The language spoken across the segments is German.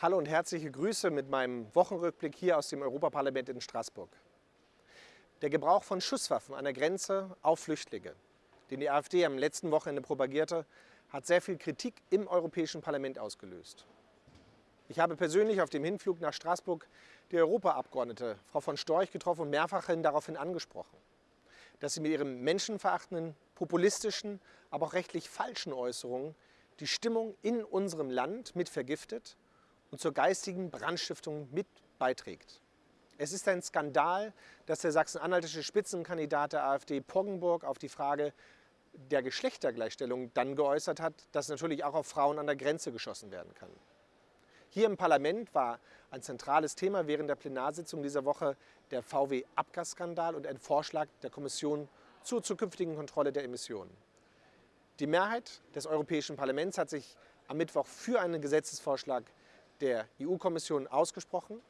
Hallo und herzliche Grüße mit meinem Wochenrückblick hier aus dem Europaparlament in Straßburg. Der Gebrauch von Schusswaffen an der Grenze auf Flüchtlinge, den die AfD am letzten Wochenende propagierte, hat sehr viel Kritik im Europäischen Parlament ausgelöst. Ich habe persönlich auf dem Hinflug nach Straßburg die Europaabgeordnete Frau von Storch getroffen und mehrfach daraufhin angesprochen, dass sie mit ihren menschenverachtenden, populistischen, aber auch rechtlich falschen Äußerungen die Stimmung in unserem Land mit vergiftet und zur geistigen Brandstiftung mit beiträgt. Es ist ein Skandal, dass der sachsen-anhaltische Spitzenkandidat der AfD Poggenburg auf die Frage der Geschlechtergleichstellung dann geäußert hat, dass natürlich auch auf Frauen an der Grenze geschossen werden kann. Hier im Parlament war ein zentrales Thema während der Plenarsitzung dieser Woche der VW-Abgasskandal und ein Vorschlag der Kommission zur zukünftigen Kontrolle der Emissionen. Die Mehrheit des Europäischen Parlaments hat sich am Mittwoch für einen Gesetzesvorschlag der EU-Kommission ausgesprochen,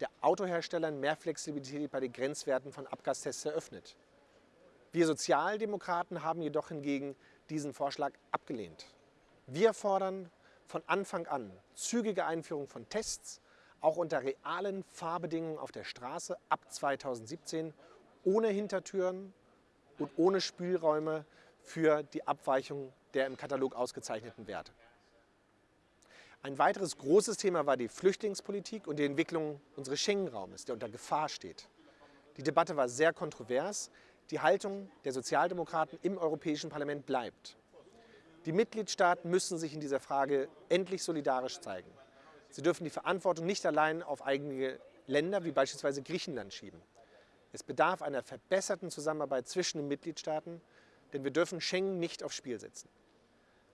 der Autoherstellern mehr Flexibilität bei den Grenzwerten von Abgastests eröffnet. Wir Sozialdemokraten haben jedoch hingegen diesen Vorschlag abgelehnt. Wir fordern von Anfang an zügige Einführung von Tests, auch unter realen Fahrbedingungen auf der Straße ab 2017, ohne Hintertüren und ohne Spielräume für die Abweichung der im Katalog ausgezeichneten Werte. Ein weiteres großes Thema war die Flüchtlingspolitik und die Entwicklung unseres Schengen-Raumes, der unter Gefahr steht. Die Debatte war sehr kontrovers. Die Haltung der Sozialdemokraten im Europäischen Parlament bleibt. Die Mitgliedstaaten müssen sich in dieser Frage endlich solidarisch zeigen. Sie dürfen die Verantwortung nicht allein auf eigene Länder wie beispielsweise Griechenland schieben. Es bedarf einer verbesserten Zusammenarbeit zwischen den Mitgliedstaaten, denn wir dürfen Schengen nicht aufs Spiel setzen.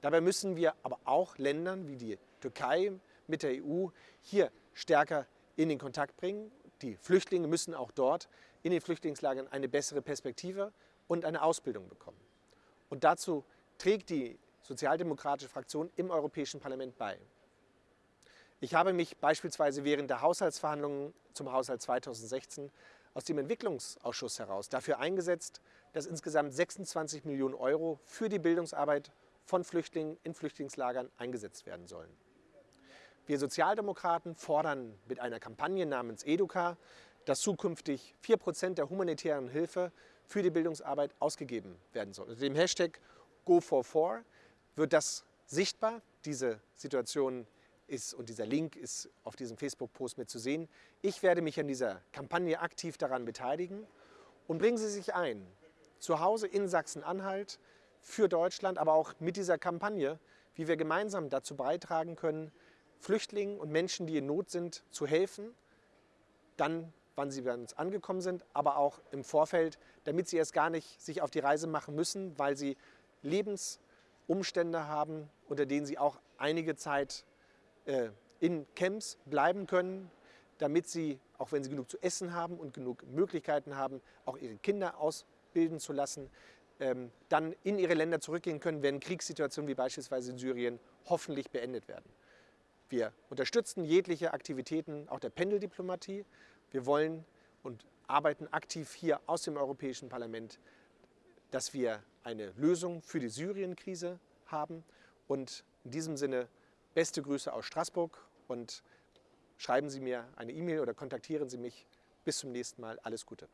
Dabei müssen wir aber auch Ländern wie die Türkei mit der EU hier stärker in den Kontakt bringen. Die Flüchtlinge müssen auch dort in den Flüchtlingslagern eine bessere Perspektive und eine Ausbildung bekommen. Und dazu trägt die sozialdemokratische Fraktion im Europäischen Parlament bei. Ich habe mich beispielsweise während der Haushaltsverhandlungen zum Haushalt 2016 aus dem Entwicklungsausschuss heraus dafür eingesetzt, dass insgesamt 26 Millionen Euro für die Bildungsarbeit von Flüchtlingen in Flüchtlingslagern eingesetzt werden sollen. Wir Sozialdemokraten fordern mit einer Kampagne namens Educa, dass zukünftig 4% der humanitären Hilfe für die Bildungsarbeit ausgegeben werden soll. Unter dem Hashtag Go44 wird das sichtbar. Diese Situation ist und dieser Link ist auf diesem Facebook-Post mit zu sehen. Ich werde mich an dieser Kampagne aktiv daran beteiligen und bringen Sie sich ein. Zu Hause in Sachsen-Anhalt für Deutschland, aber auch mit dieser Kampagne, wie wir gemeinsam dazu beitragen können, Flüchtlingen und Menschen, die in Not sind, zu helfen, dann, wann sie bei uns angekommen sind, aber auch im Vorfeld, damit sie erst gar nicht sich auf die Reise machen müssen, weil sie Lebensumstände haben, unter denen sie auch einige Zeit äh, in Camps bleiben können, damit sie, auch wenn sie genug zu essen haben und genug Möglichkeiten haben, auch ihre Kinder ausbilden zu lassen, ähm, dann in ihre Länder zurückgehen können, wenn Kriegssituationen wie beispielsweise in Syrien hoffentlich beendet werden. Wir unterstützen jegliche Aktivitäten auch der Pendeldiplomatie. Wir wollen und arbeiten aktiv hier aus dem Europäischen Parlament, dass wir eine Lösung für die Syrien-Krise haben. Und in diesem Sinne beste Grüße aus Straßburg und schreiben Sie mir eine E-Mail oder kontaktieren Sie mich. Bis zum nächsten Mal. Alles Gute.